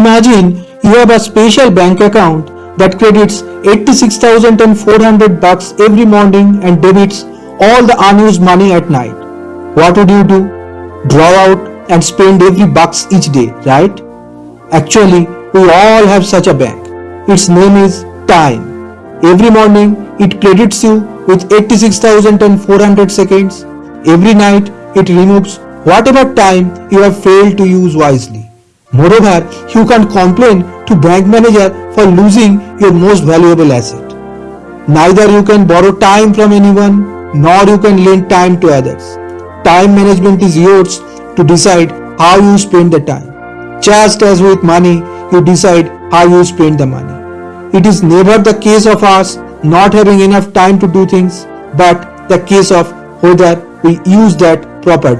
imagine you have a special bank account that credits 86,400 bucks every morning and debits all the unused money at night. What would you do? Draw out and spend every bucks each day, right? Actually, we all have such a bank. Its name is time. Every morning, it credits you with 86,400 seconds. Every night, it removes whatever time you have failed to use wisely. Moreover, you can't complain to bank manager for losing your most valuable asset. Neither you can borrow time from anyone nor you can lend time to others. Time management is yours to decide how you spend the time. Just as with money, you decide how you spend the money. It is never the case of us not having enough time to do things, but the case of whether we use that properly.